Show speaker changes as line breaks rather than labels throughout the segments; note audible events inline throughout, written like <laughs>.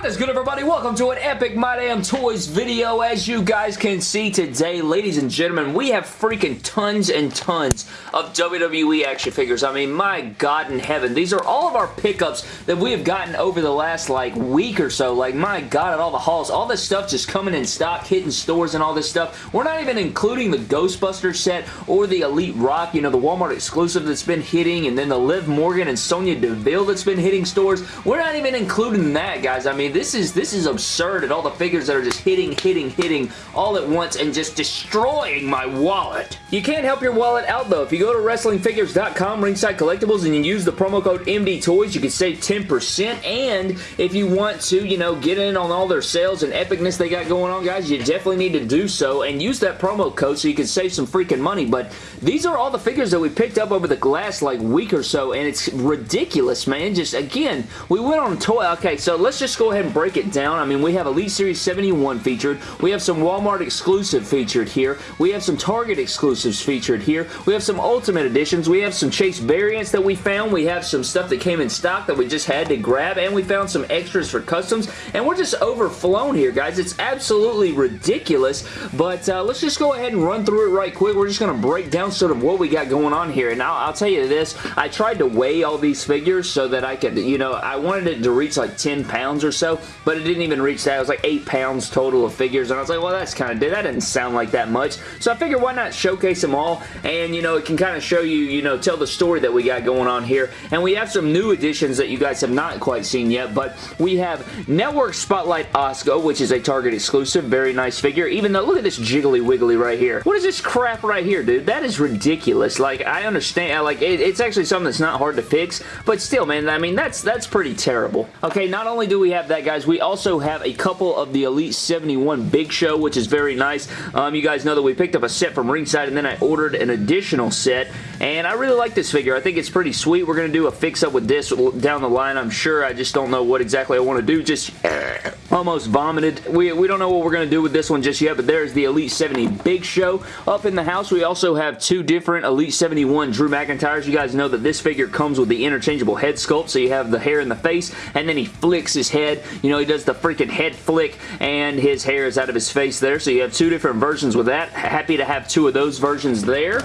What is good everybody? Welcome to an epic My Damn Toys video. As you guys can see today, ladies and gentlemen, we have freaking tons and tons of WWE action figures. I mean, my God in heaven. These are all of our pickups that we have gotten over the last like week or so. Like, my God, at all the hauls. All this stuff just coming in stock, hitting stores and all this stuff. We're not even including the Ghostbuster set or the Elite Rock, you know, the Walmart exclusive that's been hitting, and then the Liv Morgan and Sonya Deville that's been hitting stores. We're not even including that, guys. I mean, this is this is absurd at all the figures that are just hitting, hitting, hitting all at once and just destroying my wallet. You can't help your wallet out, though. If you go to WrestlingFigures.com, Ringside Collectibles, and you use the promo code MDTOYS, you can save 10%, and if you want to, you know, get in on all their sales and epicness they got going on, guys, you definitely need to do so, and use that promo code so you can save some freaking money, but these are all the figures that we picked up over the last, like, week or so, and it's ridiculous, man. Just, again, we went on a toy. Okay, so let's just go ahead and break it down. I mean, we have Elite Series 71 featured. We have some Walmart exclusive featured here. We have some Target exclusives featured here. We have some Ultimate Editions. We have some Chase variants that we found. We have some stuff that came in stock that we just had to grab, and we found some extras for customs, and we're just overflown here, guys. It's absolutely ridiculous, but uh, let's just go ahead and run through it right quick. We're just going to break down sort of what we got going on here, and I'll, I'll tell you this. I tried to weigh all these figures so that I could, you know, I wanted it to reach like 10 pounds or so, but it didn't even reach that. It was like 8 pounds total of figures, and I was like, well, that's kind of, that didn't sound like that much. So I figured why not showcase them all, and, you know, it can kind of show you, you know, tell the story that we got going on here. And we have some new additions that you guys have not quite seen yet, but we have Network Spotlight Asuka, which is a Target exclusive. Very nice figure, even though, look at this jiggly wiggly right here. What is this crap right here, dude? That is ridiculous. Like, I understand, like, it, it's actually something that's not hard to fix, but still, man, I mean, that's, that's pretty terrible. Okay, not only do we have that, guys, we also have a couple of the Elite 71 Big Show, which is very nice. Um, you guys know that we picked up a set from Ringside, and then I ordered an additional set, and I really like this figure. I think it's pretty sweet. We're going to do a fix-up with this down the line, I'm sure. I just don't know what exactly I want to do. Just <clears throat> almost vomited. We, we don't know what we're going to do with this one just yet, but there's the Elite 70 Big Show. Up in the house, we also have two different Elite 71 Drew McIntyres. You guys know that this figure comes with the interchangeable head sculpt, so you have the hair in the face, and then he flicks his head. You know, he does the freaking head flick, and his hair is out of his face there, so you have two different versions with that. Happy to have two of those versions there.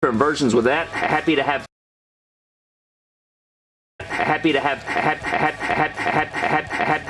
Different versions with that. Happy to have happy to have happy to have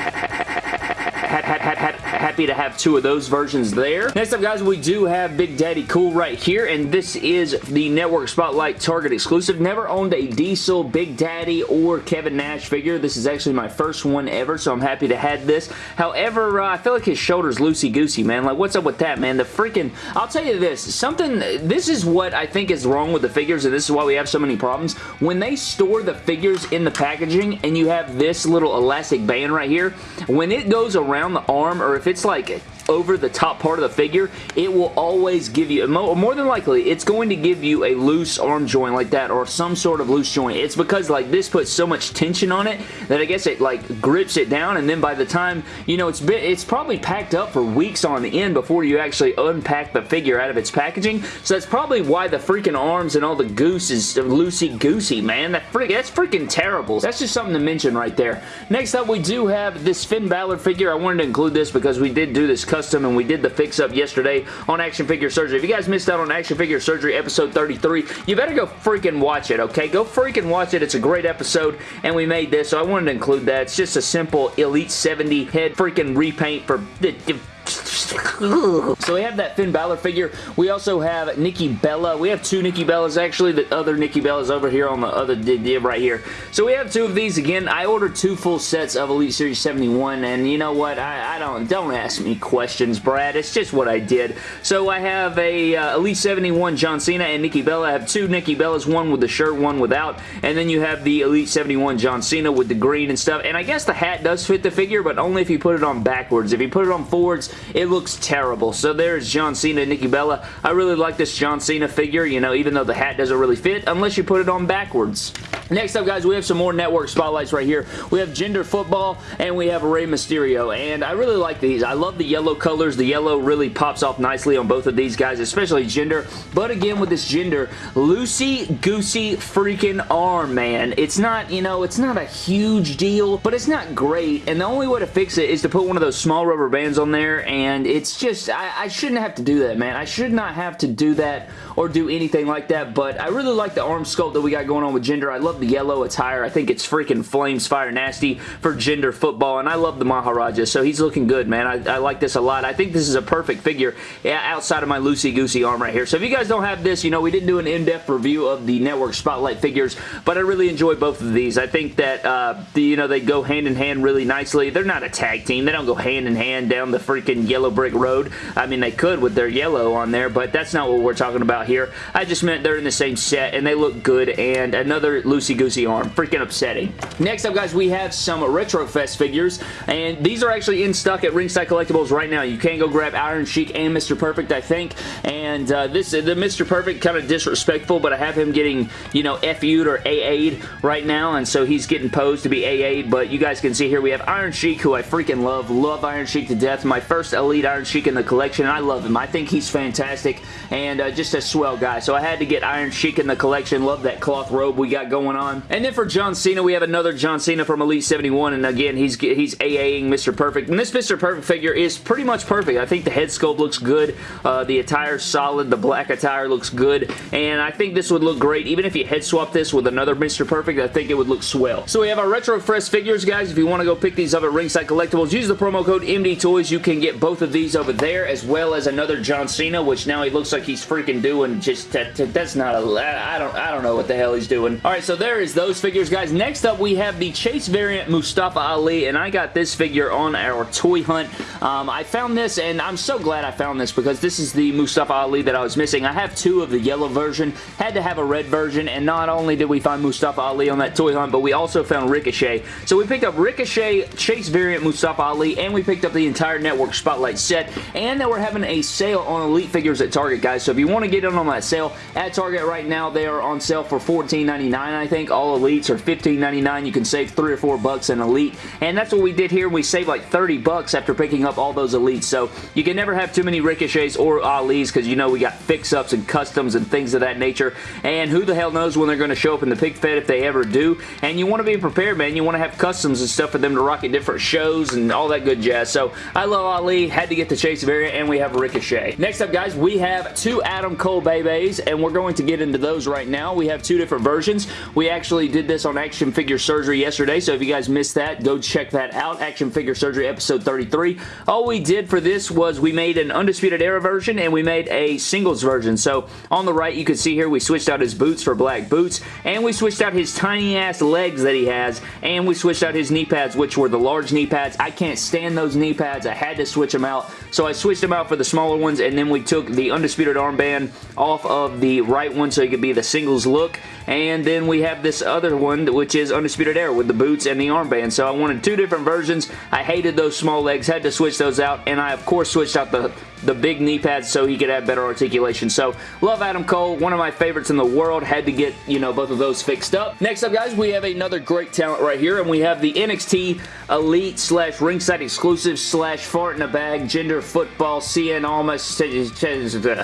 two of those versions there. Next up, guys, we do have Big Daddy Cool right here, and this is the Network Spotlight Target exclusive. Never owned a Diesel, Big Daddy, or Kevin Nash figure. This is actually my first one ever, so I'm happy to have this. However, uh, I feel like his shoulder's loosey-goosey, man. Like, what's up with that, man? The freaking... I'll tell you this. Something... This is what I think is wrong with the figures, and this is why we have so many problems. When they store the figures in the packaging, and you have this little elastic band right here, when it goes around the arm, or if it's like over the top part of the figure, it will always give you, more than likely, it's going to give you a loose arm joint like that or some sort of loose joint. It's because like this puts so much tension on it that I guess it like grips it down and then by the time, you know, it's been, it's probably packed up for weeks on the end before you actually unpack the figure out of its packaging. So that's probably why the freaking arms and all the goose is uh, loosey-goosey, man. That freak, that's freaking terrible. That's just something to mention right there. Next up, we do have this Finn Balor figure. I wanted to include this because we did do this custom and we did the fix-up yesterday on Action Figure Surgery. If you guys missed out on Action Figure Surgery episode 33, you better go freaking watch it, okay? Go freaking watch it. It's a great episode, and we made this, so I wanted to include that. It's just a simple Elite 70 head freaking repaint for <laughs> so we have that Finn Balor figure. We also have Nikki Bella. We have two Nikki Bellas, actually. The other Nikki Bella's over here on the other dib right here. So we have two of these. Again, I ordered two full sets of Elite Series 71, and you know what? I, I don't don't ask me questions, Brad. It's just what I did. So I have a uh, Elite 71 John Cena and Nikki Bella. I have two Nikki Bellas, one with the shirt, one without. And then you have the Elite 71 John Cena with the green and stuff. And I guess the hat does fit the figure, but only if you put it on backwards. If you put it on forwards, it looks terrible. So there's John Cena and Nikki Bella. I really like this John Cena figure, you know, even though the hat doesn't really fit, unless you put it on backwards. Next up, guys, we have some more network spotlights right here. We have Gender Football, and we have Rey Mysterio, and I really like these. I love the yellow colors. The yellow really pops off nicely on both of these guys, especially Gender. But again, with this Gender, loosey-goosey freaking arm, man. It's not, you know, it's not a huge deal, but it's not great, and the only way to fix it is to put one of those small rubber bands on there, and it's just, I, I shouldn't have to do that, man. I should not have to do that or do anything like that, but I really like the arm sculpt that we got going on with Gender. I love the yellow attire. I think it's freaking flames fire nasty for gender football, and I love the Maharaja, so he's looking good, man. I, I like this a lot. I think this is a perfect figure outside of my loosey-goosey arm right here. So if you guys don't have this, you know, we didn't do an in-depth review of the Network Spotlight figures, but I really enjoy both of these. I think that, uh, the, you know, they go hand-in-hand -hand really nicely. They're not a tag team. They don't go hand-in-hand -hand down the freaking yellow brick road. I mean, they could with their yellow on there, but that's not what we're talking about here. I just meant they're in the same set, and they look good, and another loosey-goosey arm. Freaking upsetting. Next up, guys, we have some Retrofest figures, and these are actually in stock at Ringside Collectibles right now. You can go grab Iron Sheik and Mr. Perfect, I think, and uh, this the Mr. Perfect kind of disrespectful, but I have him getting, you know, FU'd or AA'd right now, and so he's getting posed to be AA'd, but you guys can see here we have Iron Sheik, who I freaking love. Love Iron Sheik to death. My first Elite Iron Sheik in the collection, I love him. I think he's fantastic, and uh, just a swell guy, so I had to get Iron Sheik in the collection. Love that cloth robe we got going on. And then for John Cena, we have another John Cena from Elite 71, and again, he's he's AAing Mr. Perfect. And this Mr. Perfect figure is pretty much perfect. I think the head sculpt looks good. Uh, the attire's solid. The black attire looks good. And I think this would look great. Even if you head swap this with another Mr. Perfect, I think it would look swell. So we have our Retro Fresh figures, guys. If you want to go pick these up at Ringside Collectibles, use the promo code MD Toys. You can get both of these over there, as well as another John Cena, which now he looks like he's freaking doing just, that, that's not a, I don't, I don't know what the hell he's doing. All right, so there is those figures, guys. Next up, we have the Chase variant Mustafa Ali, and I got this figure on our toy hunt. Um, I found this, and I'm so glad I found this because this is the Mustafa Ali that I was missing. I have two of the yellow version, had to have a red version, and not only did we find Mustafa Ali on that toy hunt, but we also found Ricochet. So we picked up Ricochet, Chase variant Mustafa Ali, and we picked up the entire Network Spotlight set, and then we're having a sale on Elite figures at Target, guys. So if you want to get in on that sale at Target right now, they are on sale for $14.99, I think. All Elites are $15.99. You can save 3 or 4 bucks in Elite, and that's what we did here. We saved like 30 bucks after picking up all those Elites, so you can never have too many Ricochets or Alis because you know we got fix-ups and customs and things of that nature, and who the hell knows when they're going to show up in the pick fed if they ever do, and you want to be prepared, man. You want to have customs and stuff for them to rock at different shows and all that good jazz, so I love Ali, had to get the Chase variant, and we have Ricochet. Next up, guys, we have two Adam Cole Bebes, and we're going to get into those right now. We have two different versions. We actually did this on Action Figure Surgery yesterday, so if you guys missed that, go check that out. Action Figure Surgery episode 33. All we did for this was we made an Undisputed Era version and we made a singles version. So on the right, you can see here we switched out his boots for black boots, and we switched out his tiny ass legs that he has, and we switched out his knee pads, which were the large knee pads. I can't stand those knee pads. I had to switch them out, so I switched them out for the smaller ones, and then we took the Undisputed armband off of the right one so it could be the singles look, and then we have this other one, which is Undisputed Era with the boots and the armband. So I wanted two different versions. I hated those small legs, had to switch those out, and I, of course, switched out the the big knee pads so he could have better articulation. So, love Adam Cole. One of my favorites in the world. Had to get, you know, both of those fixed up. Next up, guys, we have another great talent right here, and we have the NXT Elite slash ringside exclusive slash fart in a bag Gender football Cien Almas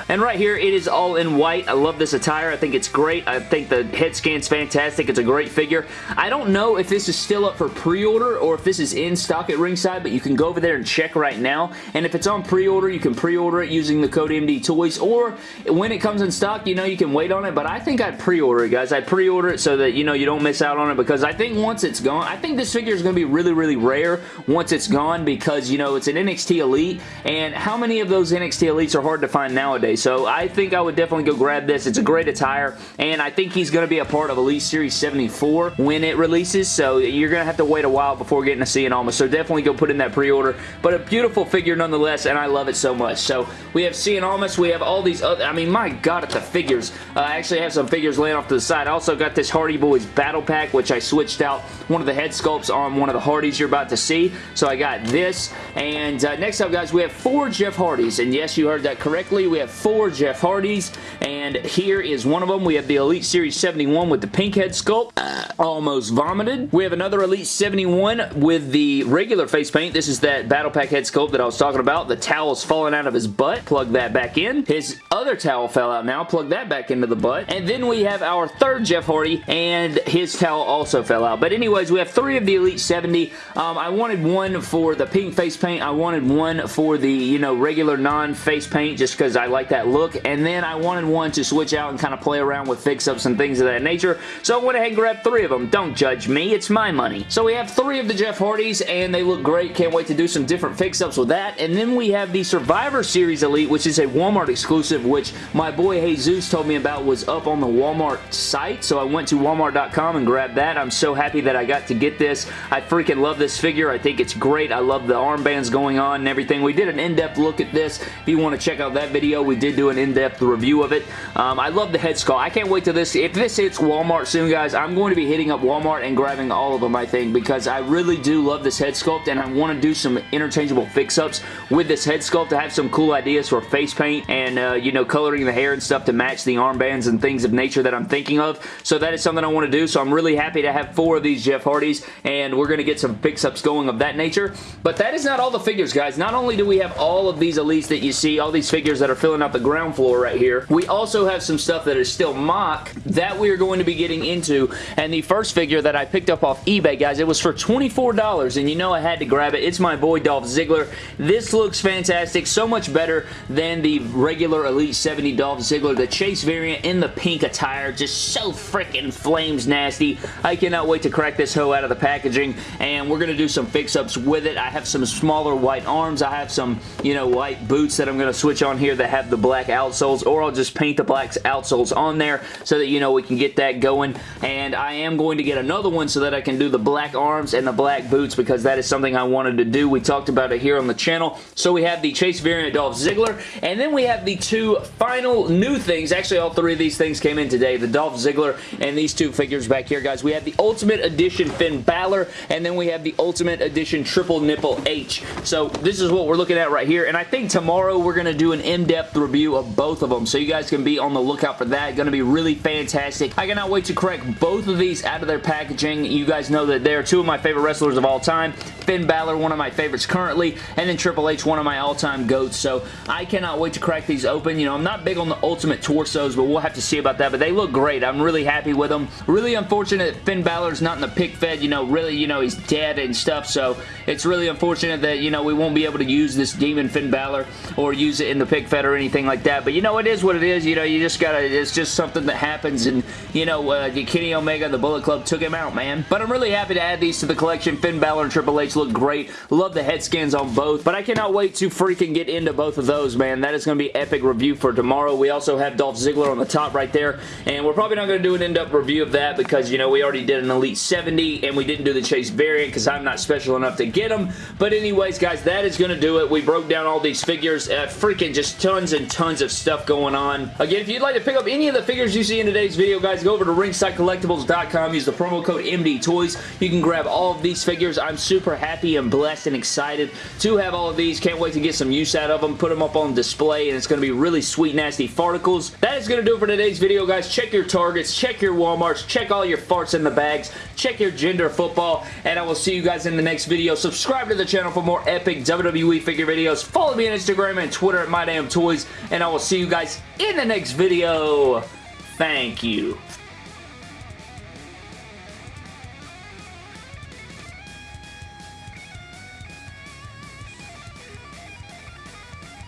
and right here it is all in white I love this attire I think it's great I think the head scan's fantastic it's a great figure I don't know if this is still up for pre-order or if this is in stock at ringside but you can go over there and check right now and if it's on pre-order you can pre-order it using the code MD Toys or when it comes in stock you know you can wait on it. But I think I'd pre-order it guys. I'd pre-order it so that you know you don't miss out on it because I think once it's gone I think this figure is going to be really really rare once it's gone because you know it's an NXT Elite and how many of those NXT Elites are hard to find nowadays? So I think I would definitely go grab this. It's a great attire and I think he's going to be a part of Elite Series 74 when it releases so you're going to have to wait a while before getting to see it almost. So definitely go put in that pre-order. But a beautiful figure nonetheless and I love it so much much. So we have Cien Almas. We have all these other, I mean, my God, at the figures. Uh, I actually have some figures laying off to the side. I also got this Hardy Boys Battle Pack, which I switched out one of the head sculpts on one of the Hardys you're about to see. So I got this. And uh, next up, guys, we have four Jeff Hardys. And yes, you heard that correctly. We have four Jeff Hardys. And here is one of them. We have the Elite Series 71 with the pink head sculpt. Uh, almost vomited. We have another Elite 71 with the regular face paint. This is that Battle Pack head sculpt that I was talking about. The towel's falling out of his butt. Plug that back in. His other towel fell out now. Plug that back into the butt. And then we have our third Jeff Hardy, and his towel also fell out. But anyways, we have three of the Elite 70. Um, I wanted one for the pink face paint. I wanted one for the, you know, regular non-face paint just because I like that look. And then I wanted one to switch out and kind of play around with fix-ups and things of that nature. So I went ahead and grabbed three of them. Don't judge me. It's my money. So we have three of the Jeff Hardys, and they look great. Can't wait to do some different fix-ups with that. And then we have the Survivor Series Elite, which is a Walmart exclusive, which my boy Jesus told me about was up on the Walmart site. So I went to walmart.com and grabbed that. I'm so happy that I got to get this. I freaking love this figure. I think it's great. I love the armbands going on and everything. We did an in-depth look at this. If you want to check out that video, we did do an in-depth review of it. Um, I love the head sculpt. I can't wait till this. If this hits Walmart soon, guys, I'm going to be hitting up Walmart and grabbing all of them, I think, because I really do love this head sculpt and I want to do some interchangeable fix-ups with this head sculpt to have some cool ideas for face paint and, uh, you know, coloring the hair and stuff to match the armbands and things of nature that I'm thinking of. So that is something I want to do. So I'm really happy to have four of these Jeff Hardys and we're going to get some fix-ups going of that nature. But that is not all the figures, guys. Not only do we have all of these elites that you see, all these figures that are filling out the ground floor right here, we also have some stuff that is still mock that we are going to be getting into. And the first figure that I picked up off eBay, guys, it was for $24 and you know I had to grab it. It's my boy Dolph Ziggler. This looks fantastic. So much better than the regular Elite 70 Dolph Ziggler. The Chase variant in the pink attire. Just so freaking flames nasty. I cannot wait to crack this hoe out of the packaging and we're going to do some fix-ups with it. I have some smaller white arms. I have some, you know, white boots that I'm going to switch on here that have the black outsoles or I'll just paint the black outsoles on there so that, you know, we can get that going and I am going to get another one so that I can do the black arms and the black boots because that is something I wanted to do. We talked about it here on the channel. So we have the Chase variant Dolph Ziggler and then we have the two final new things. Actually, all three of these things came in today. The Dolph Ziggler and these two figures back here, guys. We have the Ultimate Edition Finn Balor and then we have the Ultimate Edition Triple Nipple H. So this is what we're looking at right here and I think tomorrow we're going to do an in-depth review of both of them so you guys can be on the lookout for that. Going to be really fantastic. I cannot wait to crack both of these out of their packaging. You guys know that they're two of my favorite wrestlers of all time. Finn Balor, one of my favorites currently, and then Triple H, one of my all-time So I cannot wait to crack these open. You know, I'm not big on the Ultimate Torsos, but we'll have to see about that. But they look great. I'm really happy with them. Really unfortunate Finn Balor's not in the pick fed. You know, really, you know, he's dead and stuff. So it's really unfortunate that, you know, we won't be able to use this Demon Finn Balor or use it in the pick fed or anything like that. But, you know, it is what it is. You know, you just gotta, it's just something that happens. And, you know, uh, Kenny Omega, the Bullet Club, took him out, man. But I'm really happy to add these to the collection. Finn Balor and Triple H look great. Love the head scans on both. But I cannot wait to freaking get into both of those, man. That is going to be epic review for tomorrow. We also have Dolph Ziggler on the top right there. And we're probably not going to do an in-depth review of that because, you know, we already did an Elite 70 and we didn't do the Chase variant because I'm not special enough to get them. But anyways, guys, that is going to do it. We broke down all these figures. Uh, freaking just tons and tons of stuff going on. Again, if you'd like to pick up any of the figures you see in today's video, guys, go over to ringsidecollectibles.com. Use the promo code MDTOYS. You can grab all of these figures. I'm super happy and blessed and excited to have all of these. Can't wait to get some use out of them. Put them up on display, and it's going to be really sweet, nasty farticles. That is going to do it for today's video, guys. Check your Targets. Check your Walmarts. Check all your farts in the bags. Check your gender football, and I will see you guys in the next video. Subscribe to the channel for more epic WWE figure videos. Follow me on Instagram and Twitter at MyDamnToys, and I will see you guys in the next video. Thank you.